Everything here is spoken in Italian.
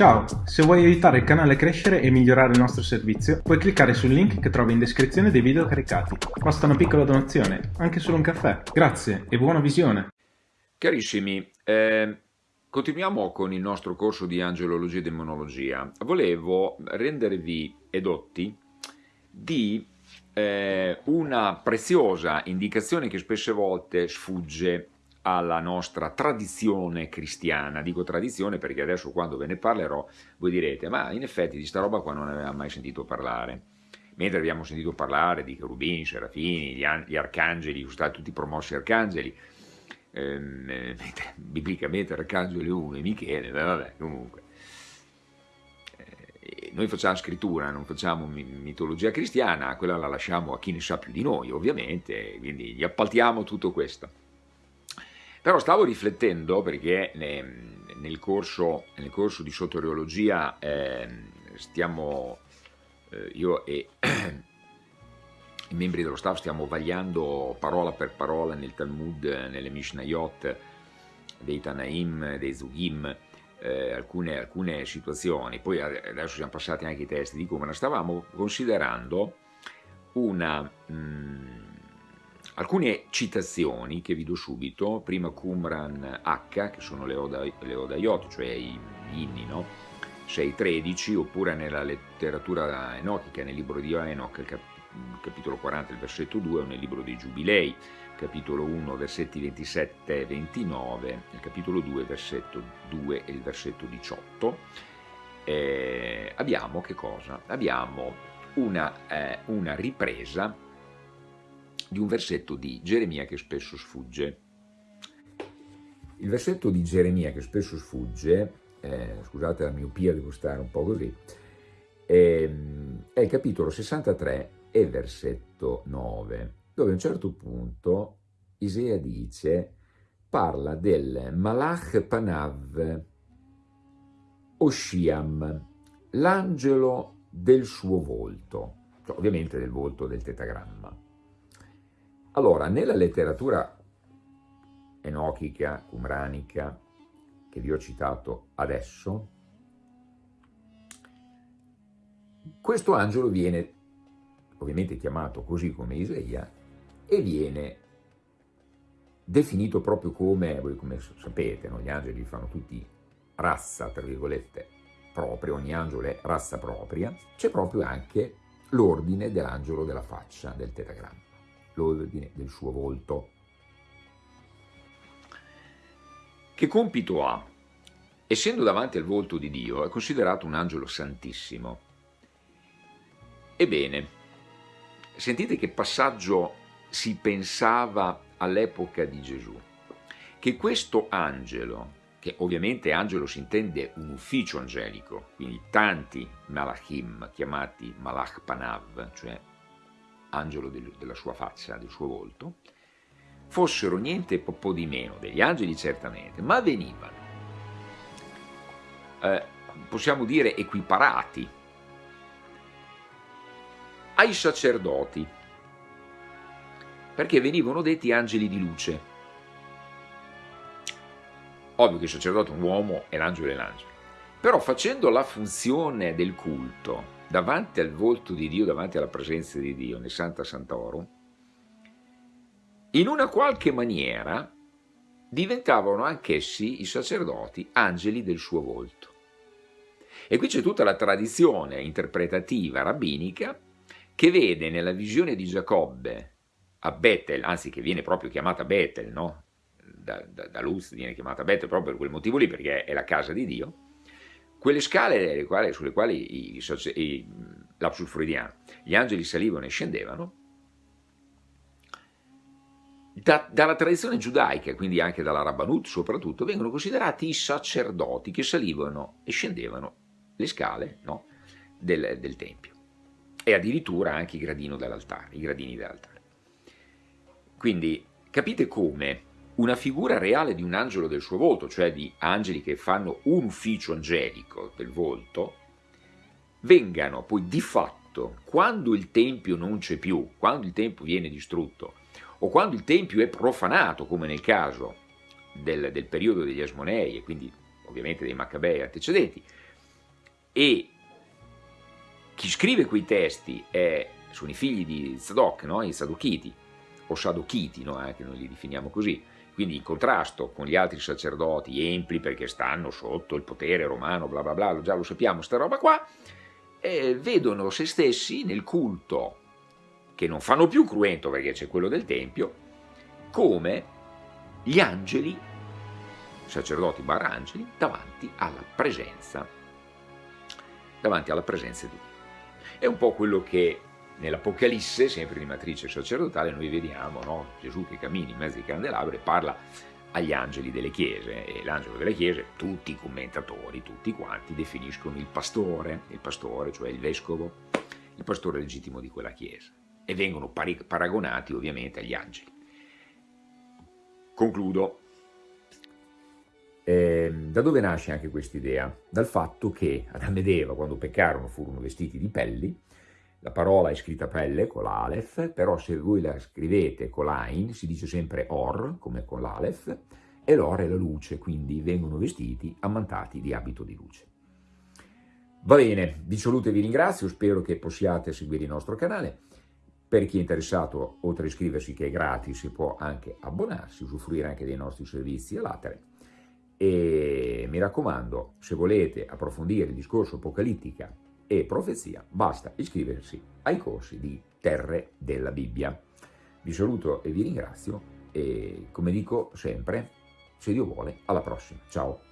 Ciao, se vuoi aiutare il canale a crescere e migliorare il nostro servizio, puoi cliccare sul link che trovi in descrizione dei video caricati. Basta una piccola donazione, anche solo un caffè. Grazie e buona visione! Carissimi, eh, continuiamo con il nostro corso di angelologia e demonologia. Volevo rendervi edotti di eh, una preziosa indicazione che spesse volte sfugge alla nostra tradizione cristiana. Dico tradizione perché adesso quando ve ne parlerò voi direte ma in effetti di sta roba qua non avevamo mai sentito parlare. Mentre abbiamo sentito parlare di cherubini, serafini, gli, arcangeli, sono stati tutti promossi arcangeli, ehm, eh, biblicamente arcangelo 1 e Michele, vabbè comunque. Eh, noi facciamo scrittura, non facciamo mitologia cristiana, quella la lasciamo a chi ne sa più di noi ovviamente, quindi gli appaltiamo tutto questo. Però stavo riflettendo perché nel corso, nel corso di soteriologia eh, stiamo, eh, io e i membri dello staff stiamo vagliando parola per parola nel Talmud, nelle Mishnayot, dei Tanaim, dei Zugim, eh, alcune, alcune, situazioni, poi adesso siamo passati anche i testi di la stavamo considerando una... Mh, mm, Alcune citazioni che vi do subito, prima Qumran H, che sono le, Oda, le Odayot, cioè i inni, no? 6.13, oppure nella letteratura enochica, nel libro di Enoch, cap capitolo 40, il versetto 2, o nel libro dei Giubilei, capitolo 1, versetti 27 e 29, nel capitolo 2, versetto 2 e il versetto 18. Eh, abbiamo? Abbiamo una, eh, una ripresa di un versetto di Geremia che spesso sfugge. Il versetto di Geremia che spesso sfugge, eh, scusate la miopia, devo stare un po' così, eh, è il capitolo 63 e versetto 9, dove a un certo punto Isea dice, parla del Malach Panav Oshiam, l'angelo del suo volto, cioè, ovviamente del volto del tetagramma. Allora, nella letteratura enochica, umranica, che vi ho citato adesso, questo angelo viene ovviamente chiamato così come Isaia e viene definito proprio come, voi come sapete, no? gli angeli fanno tutti razza, tra virgolette, propria, ogni angelo è razza propria, c'è proprio anche l'ordine dell'angelo della faccia, del tetagramma l'ordine del suo volto. Che compito ha? Essendo davanti al volto di Dio, è considerato un angelo santissimo. Ebbene, sentite che passaggio si pensava all'epoca di Gesù, che questo angelo, che ovviamente angelo si intende un ufficio angelico, quindi tanti malachim chiamati malach panav, cioè angelo del, della sua faccia, del suo volto, fossero niente po' di meno, degli angeli certamente, ma venivano, eh, possiamo dire, equiparati ai sacerdoti, perché venivano detti angeli di luce. Ovvio che il sacerdote è un uomo e l'angelo è l'angelo, però facendo la funzione del culto, davanti al volto di Dio, davanti alla presenza di Dio nel Santa Sant'Oro, in una qualche maniera diventavano anch'essi i sacerdoti angeli del suo volto. E qui c'è tutta la tradizione interpretativa rabbinica che vede nella visione di Giacobbe a Bethel, anzi che viene proprio chiamata Bethel, no? da, da, da Luz viene chiamata Bethel proprio per quel motivo lì, perché è la casa di Dio, quelle scale quali, sulle quali i, lapsus freudiano, gli angeli salivano e scendevano, da, dalla tradizione giudaica, quindi anche dalla Rabbanut soprattutto, vengono considerati i sacerdoti che salivano e scendevano le scale no, del, del, Tempio e addirittura anche i gradini dell'altare. Quindi capite come una figura reale di un angelo del suo volto, cioè di angeli che fanno un ufficio angelico del volto, vengano poi di fatto, quando il Tempio non c'è più, quando il Tempio viene distrutto, o quando il Tempio è profanato, come nel caso del, del periodo degli Asmonei, e quindi ovviamente dei Maccabei antecedenti, e chi scrive quei testi è, sono i figli di Zadok, no? i Sadochiti, o Sadochiti, no? eh, che noi li definiamo così, quindi in contrasto con gli altri sacerdoti empli perché stanno sotto il potere romano, bla bla bla, già lo sappiamo, sta roba qua, eh, vedono se stessi nel culto, che non fanno più cruento perché c'è quello del Tempio, come gli angeli, sacerdoti barra angeli, davanti alla presenza, davanti alla presenza di Dio. È un po' quello che nell'Apocalisse, sempre di matrice sacerdotale, noi vediamo no? Gesù che cammina in mezzo ai candelabri e parla agli angeli delle chiese e l'angelo delle chiese, tutti i commentatori, tutti quanti definiscono il pastore, il pastore, cioè il vescovo, il pastore legittimo di quella chiesa e vengono paragonati ovviamente agli angeli. Concludo. Eh, da dove nasce anche questa idea? Dal fatto che Adamo ed Eva, quando peccarono, furono vestiti di pelli, la parola è scritta pelle con l'Aleph, però se voi la scrivete con l'Ain si dice sempre Or, come con l'Aleph, e l'Or è la luce, quindi vengono vestiti ammantati di abito di luce. Va bene, vi saluto e vi ringrazio, spero che possiate seguire il nostro canale. Per chi è interessato, oltre a iscriversi che è gratis, si può anche abbonarsi, usufruire anche dei nostri servizi all'atere e mi raccomando, se volete approfondire il discorso apocalittica e profezia, basta iscriversi ai corsi di Terre della Bibbia. Vi saluto e vi ringrazio e come dico sempre, se Dio vuole, alla prossima. Ciao!